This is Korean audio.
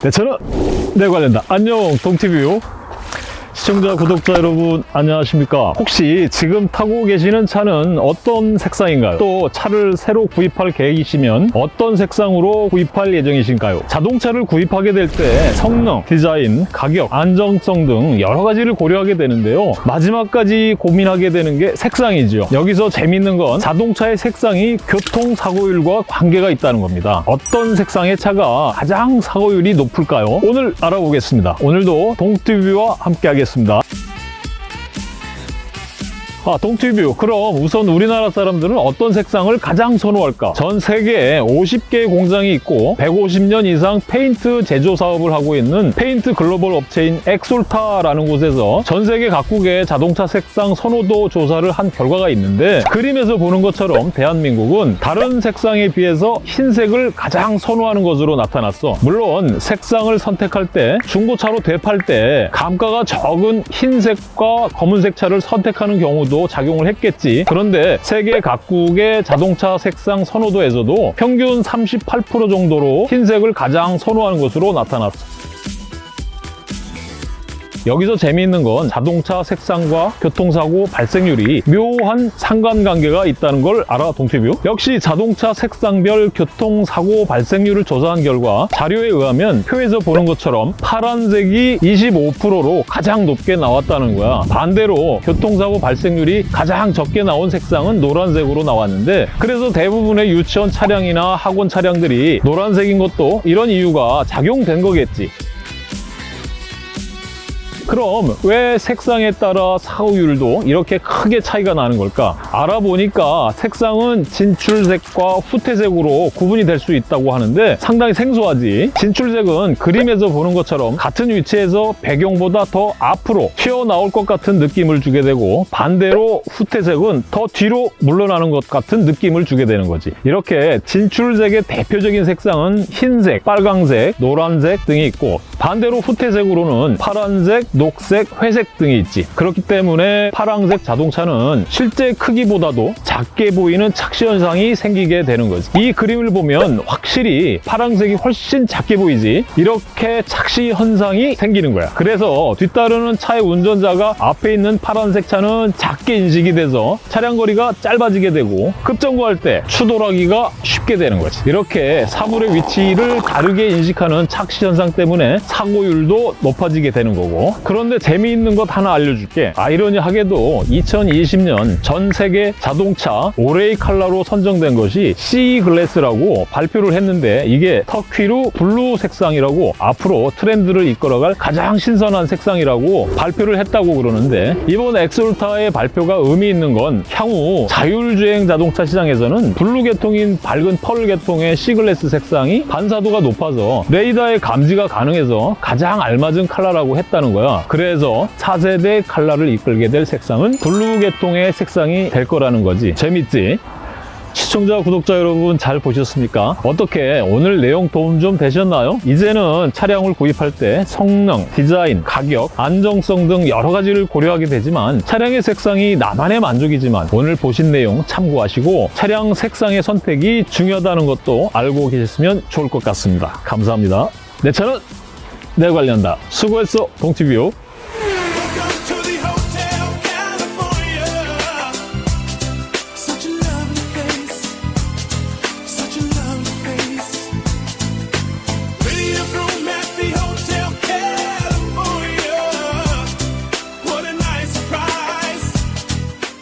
네, 저는 네 관련다. 안녕, 동티뷰. 시청자, 구독자 여러분, 안녕하십니까? 혹시 지금 타고 계시는 차는 어떤 색상인가요? 또 차를 새로 구입할 계획이시면 어떤 색상으로 구입할 예정이신가요? 자동차를 구입하게 될 때 성능, 디자인, 가격, 안정성 등 여러 가지를 고려하게 되는데요. 마지막까지 고민하게 되는 게 색상이죠. 여기서 재밌는 건 자동차의 색상이 교통사고율과 관계가 있다는 겁니다. 어떤 색상의 차가 가장 사고율이 높을까요? 오늘 알아보겠습니다. 오늘도 동티뷰와 함께 하겠습니다. 같습니다. 아, 동티뷰. 그럼 우선 우리나라 사람들은 어떤 색상을 가장 선호할까? 전 세계에 50개의 공장이 있고 150년 이상 페인트 제조 사업을 하고 있는 페인트 글로벌 업체인 엑솔타라는 곳에서 전 세계 각국의 자동차 색상 선호도 조사를 한 결과가 있는데 그림에서 보는 것처럼 대한민국은 다른 색상에 비해서 흰색을 가장 선호하는 것으로 나타났어. 물론 색상을 선택할 때 중고차로 되팔 때 감가가 적은 흰색과 검은색 차를 선택하는 경우도 작용을 했겠지. 그런데 세계 각국의 자동차 색상 선호도에서도 평균 38% 정도로 흰색을 가장 선호하는 것으로 나타났어. 여기서 재미있는 건 자동차 색상과 교통사고 발생률이 묘한 상관관계가 있다는 걸 알아, 동티뷰? 역시 자동차 색상별 교통사고 발생률을 조사한 결과 자료에 의하면 표에서 보는 것처럼 파란색이 25%로 가장 높게 나왔다는 거야. 반대로 교통사고 발생률이 가장 적게 나온 색상은 노란색으로 나왔는데 그래서 대부분의 유치원 차량이나 학원 차량들이 노란색인 것도 이런 이유가 작용된 거겠지. 그럼 왜 색상에 따라 사고율도 이렇게 크게 차이가 나는 걸까? 알아보니까 색상은 진출색과 후퇴색으로 구분이 될 수 있다고 하는데 상당히 생소하지? 진출색은 그림에서 보는 것처럼 같은 위치에서 배경보다 더 앞으로 튀어나올 것 같은 느낌을 주게 되고 반대로 후퇴색은 더 뒤로 물러나는 것 같은 느낌을 주게 되는 거지. 이렇게 진출색의 대표적인 색상은 흰색, 빨강색, 노란색 등이 있고 반대로 후퇴색으로는 파란색, 녹색, 회색 등이 있지. 그렇기 때문에 파란색 자동차는 실제 크기보다도 작게 보이는 착시 현상이 생기게 되는 거지. 이 그림을 보면 확실히 파란색이 훨씬 작게 보이지. 이렇게 착시 현상이 생기는 거야. 그래서 뒤따르는 차의 운전자가 앞에 있는 파란색 차는 작게 인식이 돼서 차량 거리가 짧아지게 되고 급정거할 때 추돌하기가 쉽게 되는 거지. 이렇게 사물의 위치를 다르게 인식하는 착시 현상 때문에 사고율도 높아지게 되는 거고 그런데 재미있는 것 하나 알려줄게 아이러니하게도 2020년 전 세계 자동차 올해의 컬러로 선정된 것이 C 글래스라고 발표를 했는데 이게 turquoise blue 색상이라고 앞으로 트렌드를 이끌어갈 가장 신선한 색상이라고 발표를 했다고 그러는데 이번 엑솔타의 발표가 의미 있는 건 향후 자율주행 자동차 시장에서는 블루 계통인 밝은 펄 계통의 Sea Glass 색상이 반사도가 높아서 레이더의 감지가 가능해서 가장 알맞은 컬러라고 했다는 거야. 그래서 4세대 컬러를 이끌게 될 색상은 블루 계통의 색상이 될 거라는 거지. 재밌지? 시청자, 구독자 여러분 잘 보셨습니까? 어떻게 오늘 내용 도움 좀 되셨나요? 이제는 차량을 구입할 때 성능, 디자인, 가격, 안정성 등 여러 가지를 고려하게 되지만 차량의 색상이 나만의 만족이지만 오늘 보신 내용 참고하시고 차량 색상의 선택이 중요하다는 것도 알고 계셨으면 좋을 것 같습니다. 감사합니다. 내 차는 내 관련다. 수고했어, 동티뷰.